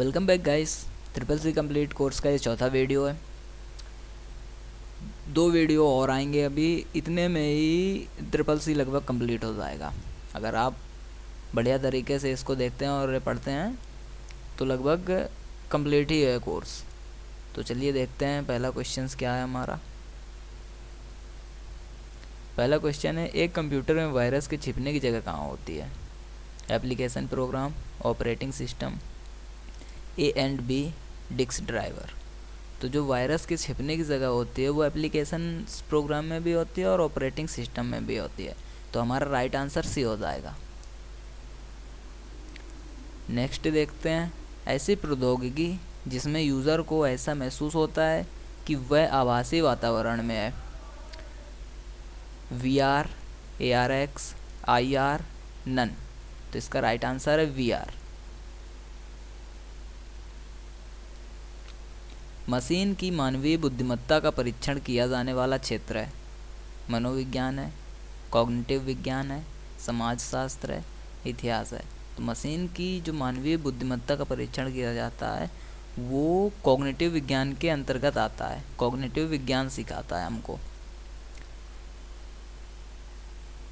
Welcome back guys. Triple C complete course का ये चौथा वीडियो है। दो वीडियो और आएँगे अभी। इतने में ही ट्रिपल सी लगभग कंप्लीट हो जाएगा। अगर आप बढ़िया तरीके से इसको देखते हैं और पढ़ते हैं तो लगभग कंप्लीट ही है कोर्स तो चलिए देखते हैं पहला क्वेश्चन क्या है हमारा। पहला क्वेश्चन है, एक कंप्यूटर में वायरस के छिपने की जगह कहाँ होती है? Application program operating system A and B disk driver तो जो वायरस के छिपने की जगह होती है, वो एप्लीकेशन प्रोग्राम में भी होती है और ऑपरेटिंग सिस्टम में भी होती है। तो हमारा राइट आंसर सी हो जाएगा। नेक्स्ट देखते हैं ऐसी प्रौद्योगिकी जिसमें यूज़र को ऐसा महसूस होता है कि वह आभासी वातावरण में है। V R A R X I R none तो इसका राइट आंसर है वी आर मशीन की मानवीय बुद्धिमत्ता का परीक्षण किया जाने वाला क्षेत्र है। मनोविज्ञान है, कॉग्निटिव विज्ञान है, समाजशास्त्र है, इतिहास है। तो मशीन की जो मानवीय बुद्धिमत्ता का परीक्षण किया जाता है, वो कॉग्निटिव विज्ञान के अंतर्गत आता है। कॉग्निटिव विज्ञान सिखाता है हमको।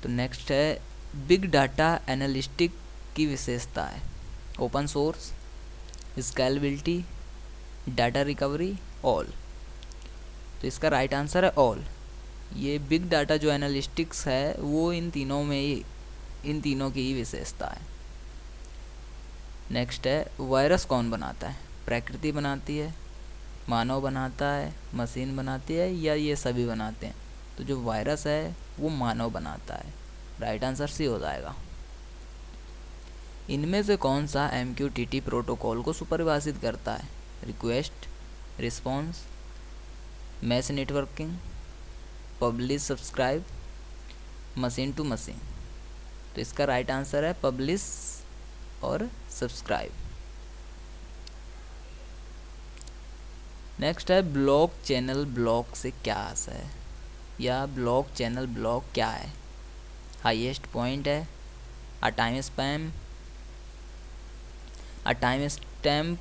तो नेक्स्ट है बिग डाटा एनालिस्टिक की विशेषता है। Open source scalability data recovery all तो इसका राइट आंसर है ऑल ये बिग डाटा जो एनालिस्टिक्स है, वो इन तीनों में ही, इन तीनों की ही विशेषता है. नेक्स्ट है वायरस कौन बनाता है? प्रकृति बनाती है, मानव बनाता है मशीन बनाती है, या ये सभी बनाते हैं? तो जो वायरस है, वो मानव बनाता है. राइट आंसर सी हो जाएगा. इनमें से कौन सा एमक्यूटीटी प्रोटोकॉल को सुपरिभाषित करता है? Request response mess networking publish subscribe machine to machine तो इसका राइट आंसर है पब्लिश और सब्सक्राइब नेक्स्ट है ब्लॉक चैनल ब्लॉक से क्या आशा है? या ब्लॉक चैनल ब्लॉक क्या है? हाईएस्ट पॉइंट है a time spam a timestamp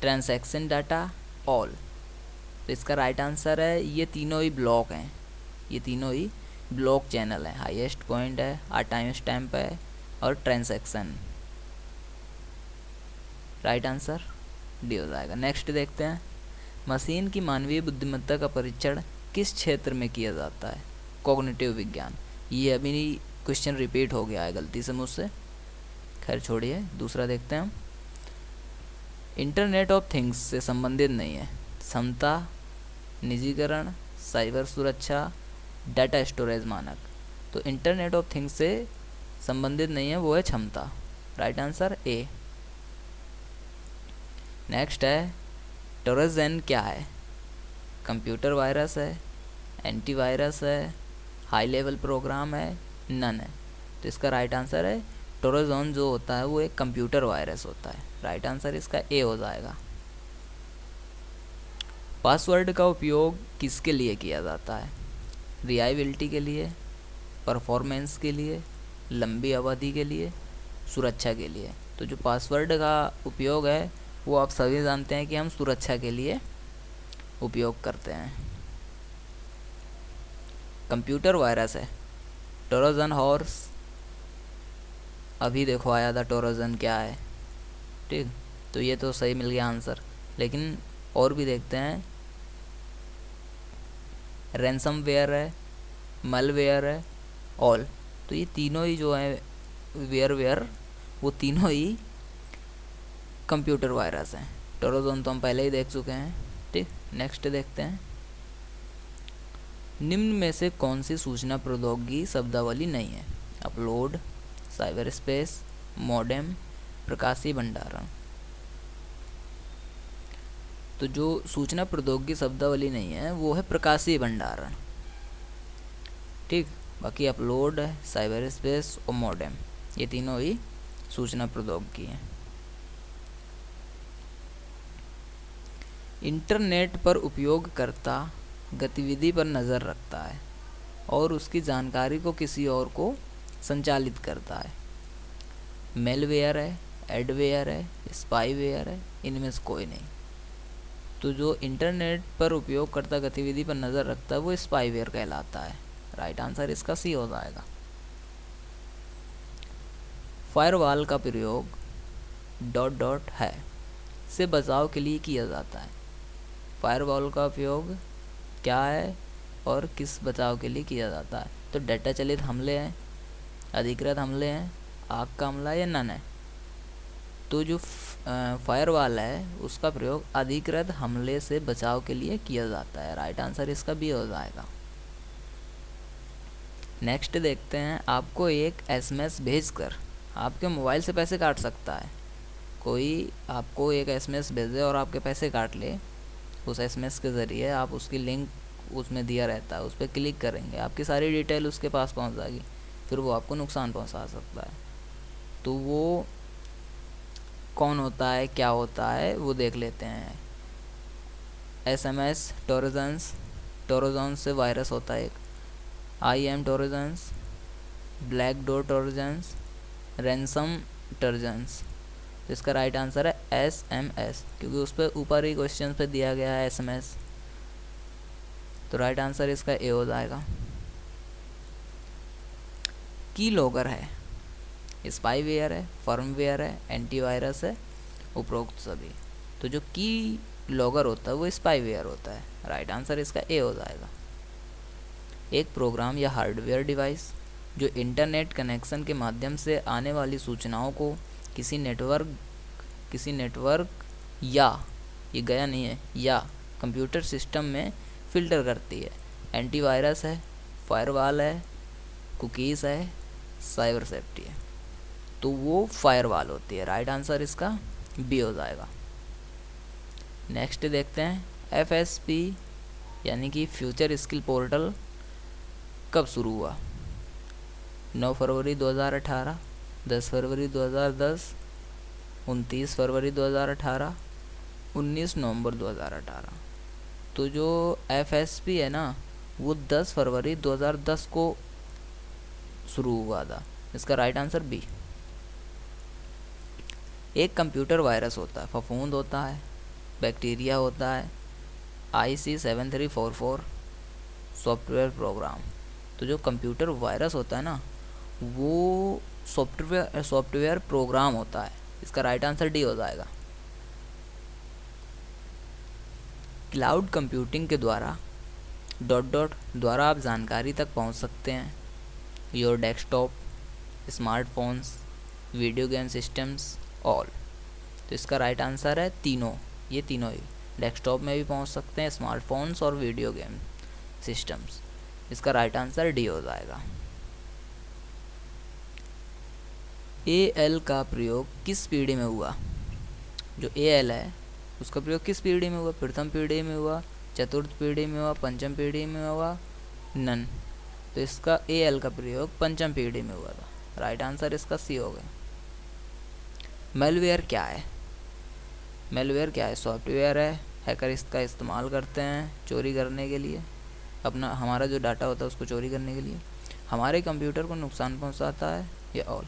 transaction data all तो इसका राइट आंसर है, ये तीनों ही ब्लॉक हैं। ये तीनों ही ब्लॉक चैनल है। हाईएस्ट पॉइंट है, आ टाइम स्टैम्प है, और ट्रांसैक्शन राइट आंसर डी हो जाएगा। नेक्स्ट देखते हैं। मशीन की मानवीय बुद्धिमत्ता का परीक्षण किस क्षेत्र में किया जाता है? कॉग्निटिव विज्ञान। ये अभी क्वेश्चन रिपीट हो गया है, गलती से मुझसे। खैर, छोड़िए। दूसरा देखते हैं हम। इंटरनेट ऑफ़ थिंग्स से संबंधित नहीं है। क्षमता निजीकरण, साइबर सुरक्षा, डाटा स्टोरेज मानक। तो इंटरनेट ऑफ़ थिंग्स से संबंधित नहीं है, वो है क्षमता। राइट आंसर ए नेक्स्ट है, टोरजन क्या है? कंप्यूटर वायरस है, एंटीवायरस है, हाई लेवल प्रोग्राम है, नन है। तो इसका राइट आंसर है टोरोजोन जो होता है, वो एक कंप्यूटर वायरस होता है। राइट आंसर इसका ए हो जाएगा। पासवर्ड का उपयोग किसके लिए किया जाता है? रियाबिलिटी के लिए परफॉर्मेंस के लिए, लंबी अवधि के लिए, सुरक्षा के लिए। तो जो पासवर्ड का उपयोग है, वो आप सभी जानते हैं कि हम सुरक्षा के लिए उपयोग करते हैं। कंप्यूटर वायरस है। टोरोजन हॉर्स अभी देखो आया था टोरोजन क्या है। ठीक? तो ये तो सही मिल गया आंसर लेकिन और भी देखते हैं। रैंसम वेयर है मल वेयर है ऑल तो ये तीनों ही जो है वेयर वेयर वो तीनों ही कंप्यूटर वायरस हैं। टोरोजोन तो हम पहले ही देख चुके हैं। ठीक? नेक्स्ट देखते हैं। निम्न में से कौन सी सूचना प्रौद्योगिकी शब्दावली नहीं है? अपलोड साइबर स्पेस मॉडेम प्रकाशी भंडारण। तो जो सूचना प्रौद्योगिकी शब्दावली नहीं है, वो है प्रकाशी भंडारण। ठीक? बाकी अपलोड है साइबर स्पेस और मॉडेम ये तीनों ही सूचना प्रौद्योगिकी हैं। इंटरनेट पर उपयोगकर्ता गतिविधि पर नज़र रखता है और उसकी जानकारी को किसी और को संचालित करता है। मेलवेयर है एडवेयर है स्पाईवेयर है, इनमें से कोई नहीं। तो जो इंटरनेट पर उपयोगकर्ता गतिविधि पर नज़र रखता है, वो स्पाईवेयर कहलाता है। राइट आंसर इसका सी हो जाएगा। फायरवॉल का प्रयोग डॉट डॉट है, से बचाव के लिए किया जाता है। फायरवॉल का उपयोग क्या है और किस बचाव के लिए किया जाता है? तो डेटा चलित हमले हैं। अधिकृत हमले हैं, आग का हमला या नन है? तो जो फायरवॉल है, उसका प्रयोग अधिकृत हमले से बचाव के लिए किया जाता है। राइट आंसर इसका भी हो जाएगा। नेक्स्ट देखते हैं, आपको एक एसएमएस भेजकर आपके मोबाइल से पैसे काट सकता है। कोई आपको एक एसएमएस भेजे और आपके पैसे काट ले, उस एसएमएस के ज़रिए आप उसकी लिंक उसमें दिया रहता है, उस पर क्लिक करेंगे, आपकी सारी डिटेल उसके पास पहुँच जाएगी। फिर वो आपको नुकसान पहुँचा सकता है। तो वो कौन होता है, क्या होता है, वो देख लेते हैं। S M S trojans trojans से वायरस होता है एक। I M trojans black door trojans ransom trojans इसका राइट आंसर है एस एम एस क्योंकि उस पर ऊपर ही क्वेश्चन पे दिया गया है एस एम एस तो राइट आंसर इसका ए हो जाएगा। की लॉगर है। स्पाईवेयर है फर्मवेयर है एंटीवायरस है, उपरोक्त सभी। तो जो की लॉगर होता है, वो स्पाईवेयर होता है। राइट आंसर इसका ए हो जाएगा। एक प्रोग्राम या हार्डवेयर डिवाइस जो इंटरनेट कनेक्शन के माध्यम से आने वाली सूचनाओं को किसी नेटवर्क किसी नेटवर्क या, ये गया नहीं है, या कंप्यूटर सिस्टम में फ़िल्टर करती है। एंटीवायरस है फायरवॉल है कुकीज़ है साइबर सेफ्टी है। तो वो फायरवॉल होती है। राइट आंसर इसका बी हो जाएगा। नेक्स्ट देखते हैं। एफ़ एस पी यानी कि फ्यूचर स्किल पोर्टल कब शुरू हुआ? 9 फरवरी 2018 10 फरवरी 2010 उनतीस फरवरी 2018 19 नवंबर 2018 तो जो एफ़ एस पी है ना, वो 10 फरवरी 2010 को शुरू हुआ था। इसका राइट आंसर बी एक कंप्यूटर वायरस होता है, फफूंद होता है बैक्टीरिया होता है I C seven three four four software program तो जो कंप्यूटर वायरस होता है ना, वो सॉफ्टवेयर सॉफ्टवेयर प्रोग्राम होता है। इसका राइट आंसर डी हो जाएगा। क्लाउड कंप्यूटिंग के द्वारा डॉट डॉट द्वारा आप जानकारी तक पहुँच सकते हैं। Your desktop smartphones video game systems all तो इसका राइट right आंसर है तीनों. ये तीनों ही. डेस्कटॉप में भी पहुँच सकते हैं स्मार्टफोन्स और वीडियो गेम सिस्टम्स इसका राइट आंसर डी हो जाएगा. ए एल का प्रयोग किस पीढ़ी में हुआ? जो ए एल है, उसका प्रयोग किस पीढ़ी में हुआ? प्रथम पीढ़ी में हुआ, चतुर्थ पीढ़ी में हुआ, पंचम पीढ़ी में हुआ, नन. तो इसका ए एल का प्रयोग पंचम पीढ़ी में हुआ था। राइट आंसर इसका सी हो गया। मेलवेयर क्या है? मेलवेयर क्या है? सॉफ्टवेयर है। हैकर इसका इस्तेमाल करते हैं चोरी करने के लिए। अपना, हमारा जो डाटा होता है उसको चोरी करने के लिए। हमारे कंप्यूटर को नुकसान पहुंचाता है, या ऑल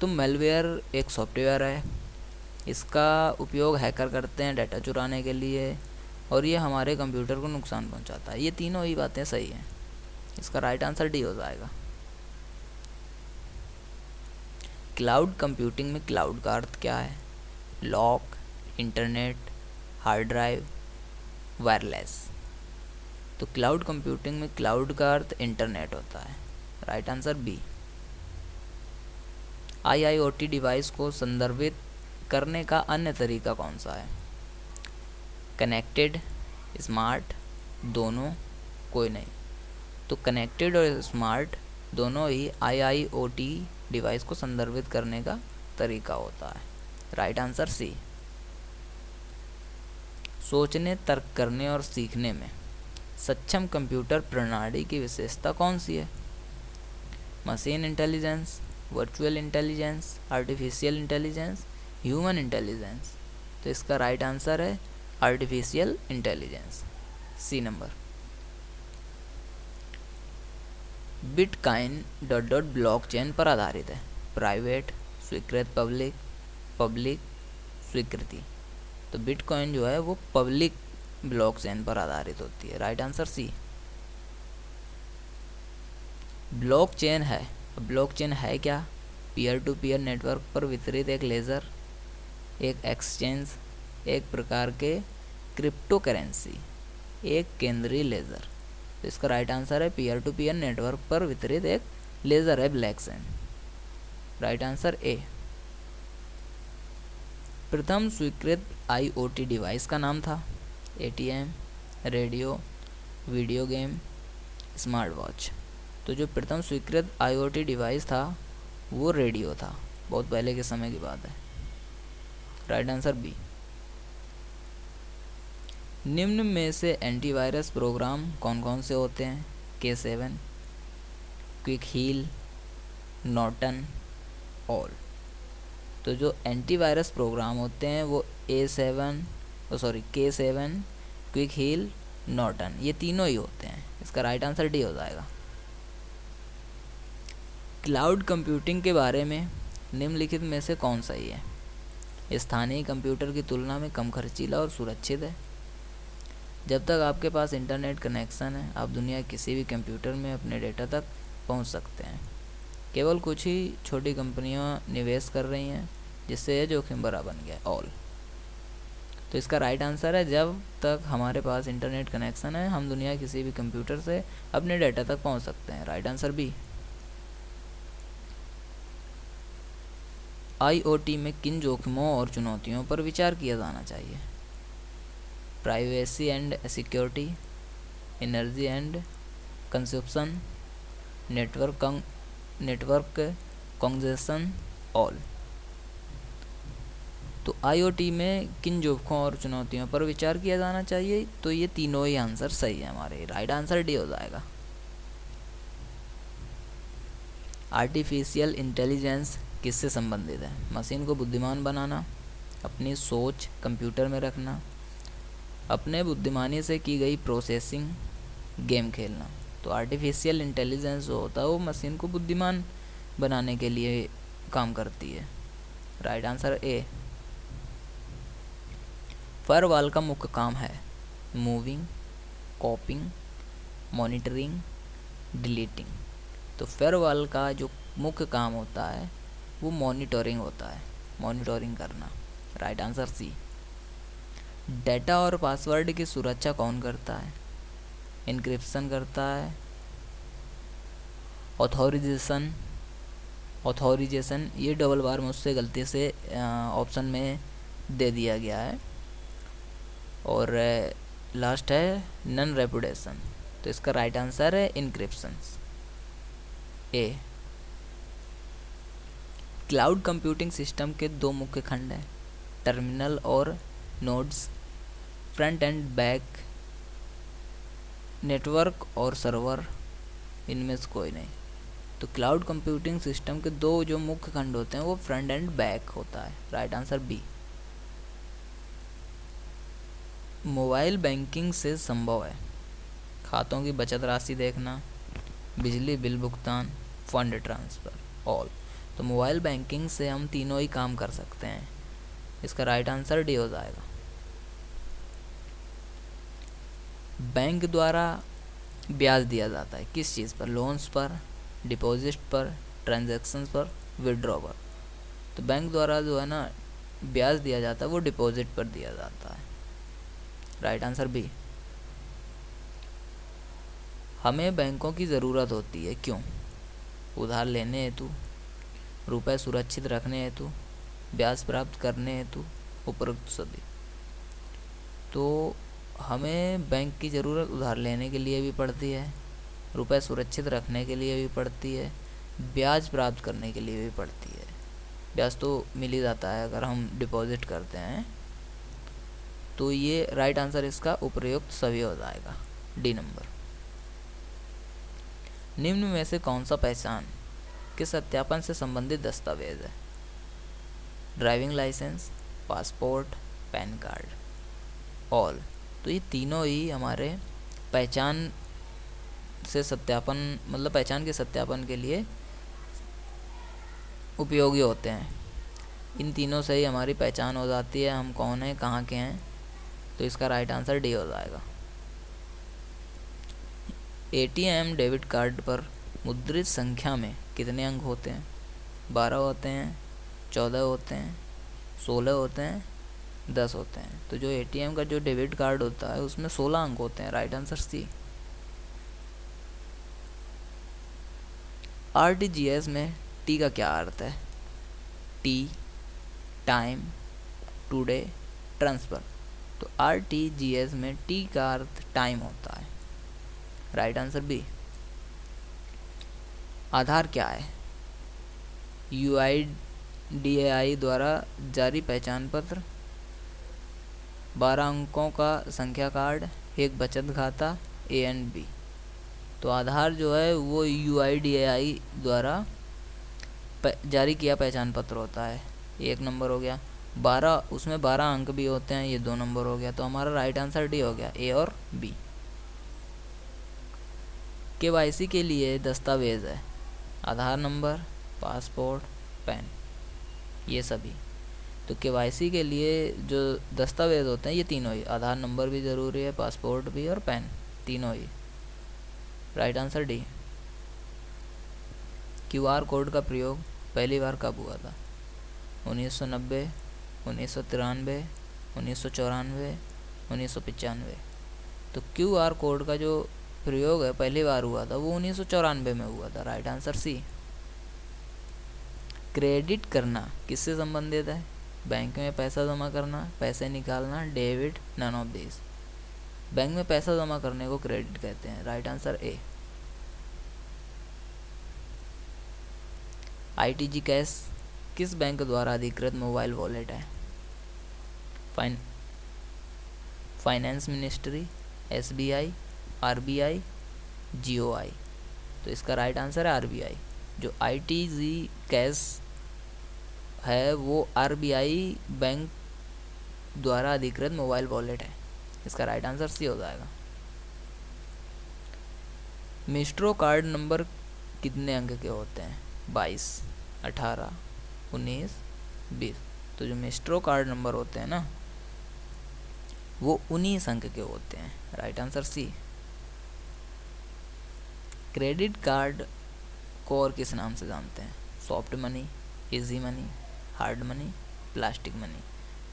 तो मेलवेयर एक सॉफ्टवेयर है। इसका उपयोग हैकर करते हैं डाटा चुराने के लिए और ये हमारे कंप्यूटर को नुकसान पहुंचाता है। ये तीनों ही बातें सही हैं। इसका राइट आंसर डी हो जाएगा। क्लाउड कंप्यूटिंग में क्लाउड का अर्थ क्या है? Lock internet hard drive wireless तो क्लाउड कंप्यूटिंग में क्लाउड का अर्थ इंटरनेट होता है। Right answer B IIOT device को संदर्भित करने का अन्य तरीका कौन सा है? कनेक्टेड स्मार्ट दोनों, कोई नहीं। तो कनेक्टेड और स्मार्ट दोनों ही आईआईओटी डिवाइस को संदर्भित करने का तरीका होता है। राइट आंसर सी सोचने, तर्क करने और सीखने में सक्षम कंप्यूटर प्रणाली की विशेषता कौन सी है? Machine intelligence virtual intelligence artificial intelligence human intelligence तो इसका राइट आंसर है artificial intelligence C number bitcoin dot dot blockchain पर आधारित है। प्राइवेट, स्वीकृत पब्लिक पब्लिक, स्वीकृति। तो बिटकॉइन जो है वो पब्लिक ब्लॉकचेन पर आधारित होती है। Right answer C. ब्लॉकचेन है। ब्लॉकचेन है क्या? पीयर टू पीयर नेटवर्क पर वितरित एक लेज़र, एक एक्सचेंज, एक प्रकार के क्रिप्टो करेंसी एक केंद्रीय लेज़र। तो इसका राइट आंसर है पीयर टू पीयर नेटवर्क पर वितरित एक लेज़र है black San right answer A प्रथम स्वीकृत आईओटी डिवाइस का नाम था. ATM radio video game smart watch तो जो प्रथम स्वीकृत आईओटी डिवाइस था, वो रेडियो था. बहुत पहले के समय की बात है. राइट आंसर बी निम्न में से एंटीवायरस प्रोग्राम कौन कौन से होते हैं? K seven Quick Heal Norton all तो जो एंटीवायरस प्रोग्राम होते हैं वो A seven sorry K seven Quick Heal Norton ये तीनों ही होते हैं. इसका राइट आंसर डी हो जाएगा. क्लाउड कंप्यूटिंग के बारे में निम्नलिखित में से कौन सही है स्थानीय कंप्यूटर की तुलना में कम खर्चीला और सुरक्षित है. जब तक आपके पास इंटरनेट कनेक्शन है, आप दुनिया किसी भी कंप्यूटर में अपने डेटा तक पहुँच सकते हैं। केवल कुछ ही छोटी कंपनियाँ निवेश कर रही हैं, जिससे यह जोखिम भरा बन गया ऑल तो इसका राइट आंसर है, जब तक हमारे पास इंटरनेट कनेक्शन है, हम दुनिया किसी भी कंप्यूटर से अपने डेटा तक पहुँच सकते हैं। राइट आंसर बी आईओटी में किन जोखिमों और चुनौतियों पर विचार किया जाना चाहिए? Privacy and security energy and consumption network network congestion all तो आईओटी में किन जोखों और चुनौतियों पर विचार किया जाना चाहिए? तो ये तीनों ही आंसर सही है हमारे। राइट आंसर डी हो जाएगा। आर्टिफिशियल इंटेलिजेंस किससे संबंधित है? मशीन को बुद्धिमान बनाना, अपनी सोच कंप्यूटर में रखना अपने बुद्धिमानी से की गई प्रोसेसिंग गेम खेलना। तो आर्टिफिशियल इंटेलिजेंस जो होता है, वो मशीन को बुद्धिमान बनाने के लिए काम करती है। राइट आंसर ए फरवाल का मुख्य काम है मूविंग कॉपिंग मॉनिटरिंग डिलीटिंग तो फेरवाल का जो मुख्य काम होता है, वो मॉनिटरिंग होता है मॉनिटरिंग करना। राइट आंसर सी डेटा और पासवर्ड की सुरक्षा कौन करता है? इनक्रिप्शन करता है। ऑथोरिजेशन ऑथोरिजेशन ये डबल बार मुझसे गलती से ऑप्शन में दे दिया गया है। और लास्ट है नन रेपुटेशन। तो इसका राइट आंसर है encryption A. Cloud computing system के दो मुख्य खंड हैं, टर्मिनल और nodes. Front end back network और सर्वर, इनमें से कोई नहीं। तो क्लाउड कंप्यूटिंग सिस्टम के दो जो मुख्य खंड होते हैं, वो फ्रंट एंड बैक होता है। Right answer B. Mobile banking से संभव है। खातों की बचत राशि देखना, बिजली बिल भुगतान, फंड ट्रांसफ़र ऑल तो मोबाइल बैंकिंग से हम तीनों ही काम कर सकते हैं। इसका राइट आंसर डी हो जाएगा। बैंक द्वारा ब्याज दिया जाता है। किस चीज़ पर? लोन्स पर, डिपॉजिट पर ट्रांजेक्शन पर, विड्रॉ पर। तो बैंक द्वारा जो है ना, ब्याज दिया जाता है, वो डिपॉजिट पर दिया जाता है। Right answer B. हमें बैंकों की ज़रूरत होती है, क्यों? उधार लेने हेतु, रुपए सुरक्षित रखने हेतु, ब्याज प्राप्त करने हेतु, उपरोक्त सभी। तो हमें बैंक की ज़रूरत उधार लेने के लिए भी पड़ती है, रुपए सुरक्षित रखने के लिए भी पड़ती है, ब्याज प्राप्त करने के लिए भी पड़ती है। ब्याज तो मिल ही जाता है अगर हम डिपॉजिट करते हैं तो ये राइट आंसर इसका उपयुक्त सभी हो जाएगा। डी नंबर निम्न में से कौन सा पहचान के सत्यापन से संबंधित दस्तावेज़ है? Driving licence, passport, PAN card. All. तो ये तीनों ही हमारे पहचान से सत्यापन मतलब पहचान के सत्यापन के लिए उपयोगी होते हैं। इन तीनों से ही हमारी पहचान हो जाती है, हम कौन हैं, कहाँ के हैं तो इसका राइट आंसर डी हो जाएगा। एटीएम डेबिट कार्ड पर मुद्रित संख्या में कितने अंक होते हैं? बारह होते हैं, चौदह होते हैं, सोलह होते हैं दस होते हैं। तो जो एटीएम का जो डेबिट कार्ड होता है, उसमें सोलह अंक होते हैं right answer C R T G S में टी का क्या अर्थ है? टी टाइम टुडे ट्रांसफ़र तो आर टी जी एस में टी का अर्थ टाइम होता है। राइट आंसर बी आधार क्या है? यू आई डी ए आई द्वारा जारी पहचान पत्र। बारह अंकों का संख्या कार्ड एक बचत खाता ए एंड बी तो आधार जो है, वो यू आई डी आई द्वारा जारी किया पहचान पत्र होता है। एक नंबर हो गया। बारह, उसमें बारह अंक भी होते हैं, ये दो नंबर हो गया। तो हमारा राइट आंसर डी हो गया ए और बी के के लिए दस्तावेज़ है। आधार नंबर, पासपोर्ट, पैन, ये सभी। तो के के लिए जो दस्तावेज़ होते हैं ये तीनों ही। आधार नंबर भी ज़रूरी है पासपोर्ट भी और पैन। तीनों ही। Right answer D. Q R code का प्रयोग पहली बार कब हुआ था? 1990, उन्नीस सौ तिरानवे उन्नीस सौ चौरानवे उन्नीस सौ पचानवे। तो क्यू आर कोड का जो प्रयोग है पहली बार हुआ था वो उन्नीस सौ चौरानवे में हुआ था। Right answer C. क्रेडिट करना किससे संबंधित है? बैंक में पैसा जमा करना, पैसे निकालना, debit none of this bank में पैसा जमा करने को क्रेडिट कहते हैं। Right answer A ITG cash किस बैंक द्वारा अधिकृत मोबाइल वॉलेट है? Fine finance ministry S B I R B I G O I तो इसका राइट आंसर है आर बी आई जो आई टी जी कैश है, वो आरबीआई बैंक द्वारा अधिकृत मोबाइल वॉलेट है। इसका राइट आंसर सी हो जाएगा। मिस्ट्रो कार्ड नंबर कितने अंक के होते हैं? बाईस, अठारह, उन्नीस, बीस। तो जो मिस्ट्रो कार्ड नंबर होते हैं ना, वो उन्नीस अंक के होते हैं। Right answer C credit card को और किस नाम से जानते हैं? Soft money, easy money hard money plastic money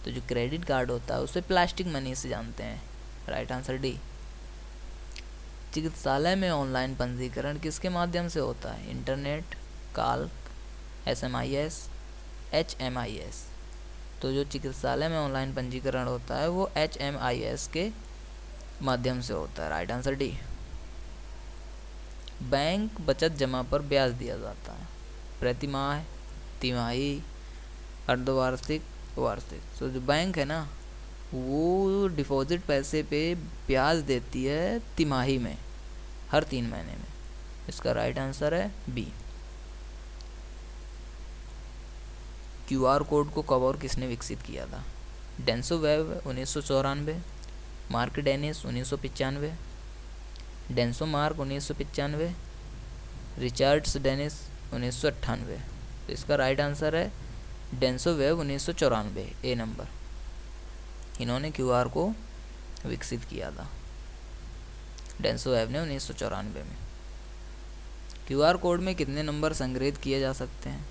तो जो क्रेडिट कार्ड होता है, उसे प्लास्टिक मनी से जानते हैं। राइट आंसर डी चिकित्सालय में ऑनलाइन पंजीकरण किसके माध्यम से होता है? Internet call S M I S H M I S तो जो चिकित्सालय में ऑनलाइन पंजीकरण होता है, वो एच एम आई एस के माध्यम से होता है। राइट आंसर डी बैंक बचत जमा पर ब्याज दिया जाता है। प्रतिमाह तिमाही अर्धवार्षिक, वार्षिक। तो जो बैंक है ना, वो डिपॉजिट पैसे पे ब्याज देती है तिमाही में, हर तीन महीने में। इसका राइट आंसर है बी क्यू आर कोड को कब और किसने विकसित किया था? डेंसो वेब उन्नीस सौ चौरानवे मार्क डेनिस उन्नीस सौ पचानवे डेंसो मार्क उन्नीस सौ पचानवे रिचर्ड्स डेनिस उन्नीस सौ अट्ठानवे। तो इसका राइट आंसर है डेंसो वेब उन्नीस ए नंबर। इन्होंने क्यूआर को विकसित किया था। डेंसो वेब ने उन्नीस सौ चौरानवे में। क्यूआर कोड में कितने नंबर संग्रहित किए जा सकते हैं?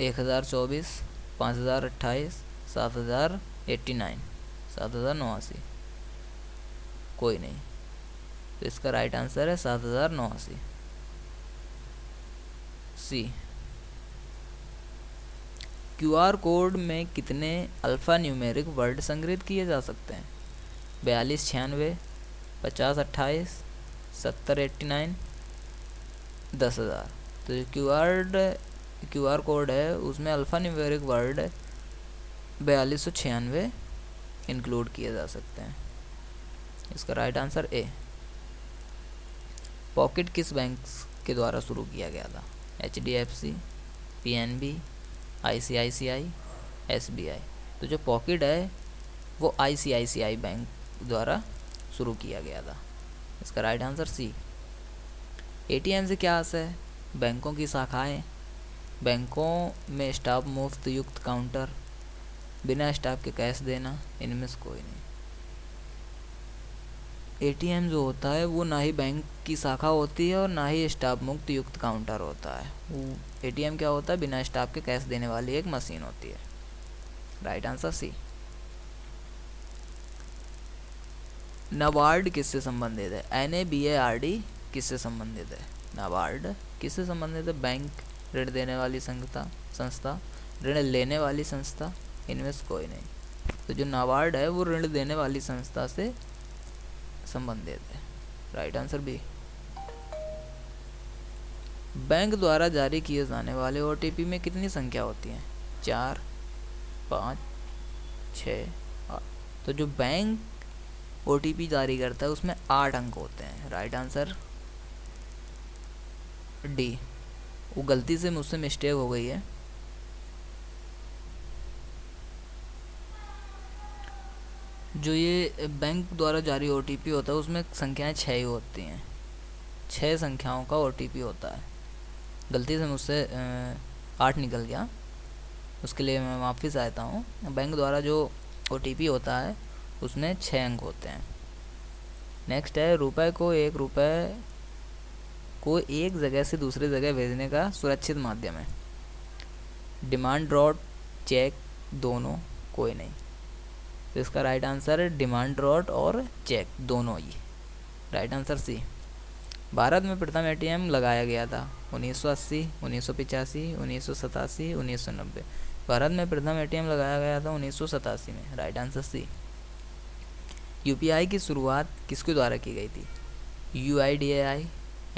एक हज़ार चौबीस, पाँच हज़ार अट्ठाईस, सात हज़ार एट्टी नाइन, सात हज़ार नवासी। कोई नहीं। तो इसका राइट आंसर है सात हज़ार नवासी। सी। क्यूआर कोड में कितने अल्फ़ा न्यूमेरिक वर्ड संग्रहित किए जा सकते हैं? बयालीस, छियानवे, पचास, अट्ठाईस, सत्तर, एट्टी नाइन, दस हज़ार। तो जो Q R Q R code है, उसमें अल्फ़ा न्यूमेरिक वर्ड बयालीस सौ छियानवे इंक्लूड किए जा सकते हैं। इसका राइट आंसर ए। पॉकेट किस बैंक के द्वारा शुरू किया गया था? H D F C, P N B I C I C I S B I तो जो पॉकेट है, वो आई C I C I bank द्वारा शुरू किया गया था। इसका right answer C A T M से क्या आशा है? बैंकों की शाखाएँ। बैंकों में स्टाफ मुफ़्त युक्त काउंटर बिना स्टाफ के कैश देना, इनमें से कोई नहीं। एटीएम जो होता है वो ना ही बैंक की शाखा होती है और ना ही स्टाफ मुक्त युक्त काउंटर होता है। वो एटीएम क्या होता है? बिना स्टाफ के कैश देने वाली एक मशीन होती है। राइट आंसर सी नाबार्ड किससे संबंधित है? N A B A R D किससे संबंधित है? नाबार्ड किससे संबंधित है? बैंक ऋण देने वाली संस्था संस्था ऋण लेने वाली संस्था इनमें से कोई नहीं। तो जो नाबार्ड है वो ऋण देने वाली संस्था से संबंधित है। राइट आंसर बी बैंक द्वारा जारी किए जाने वाले ओटीपी में कितनी संख्या होती है? चार, पाँच छ तो जो बैंक ओ जारी करता है, उसमें आठ अंक होते हैं। राइट आंसर डी वो गलती से मुझसे मिस्टेक हो गई है। जो ये बैंक द्वारा जारी ओटीपी होता है, उसमें संख्याएँ छः ही होती हैं। छः संख्याओं का ओटीपी होता है। गलती से मुझसे आठ निकल गया। उसके लिए मैं माफ़ी चाहता हूँ। बैंक द्वारा जो ओटीपी होता है, उसमें छः अंक होते हैं। नेक्स्ट है, रुपए को एक रुपए को एक जगह से दूसरी जगह भेजने का सुरक्षित माध्यम है। डिमांड ड्रॉट चेक दोनों कोई नहीं। तो इसका राइट आंसर है डिमांड ड्रॉट और चेक दोनों ही। राइट आंसर सी भारत में प्रथम एटीएम लगाया गया था 1980, 1985, 1987, 1990 भारत में प्रथम एटीएम लगाया गया था उन्नीस सौ सतासी में। राइट आंसर सी यूपीआई की शुरुआत किसके द्वारा की गई थी? U I D I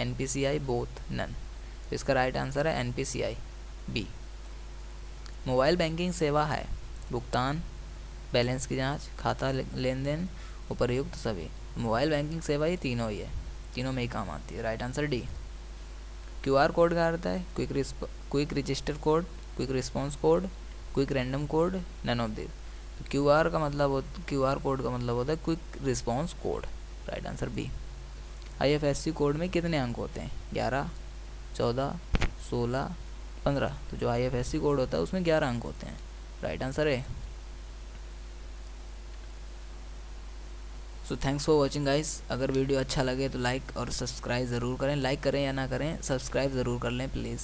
N P C I both none इसका राइट आंसर है N P C I B mobile banking सेवा है भुगतान बैलेंस की जाँच, खाता लेन देन उपरयुक्त सभी। मोबाइल बैंकिंग सेवा ये तीनों ही है। तीनों में ही काम आती है। Right answer D. Q R code का अर्थ है? Quick quick register code, quick response code, quick random code none of this Q R का मतलब हो क्यू आर कोड का मतलब होता है quick response code. Right answer B. I F S C code में कितने अंक होते हैं? ग्यारह, चौदह, सोलह, पंद्रह। तो जो I F S C code होता है उसमें ग्यारह अंक होते हैं। राइट आंसर है so thanks for watching guys अगर वीडियो अच्छा लगे तो लाइक और सब्सक्राइब ज़रूर करें। लाइक करें या ना करें सब्सक्राइब ज़रूर कर लें प्लीज़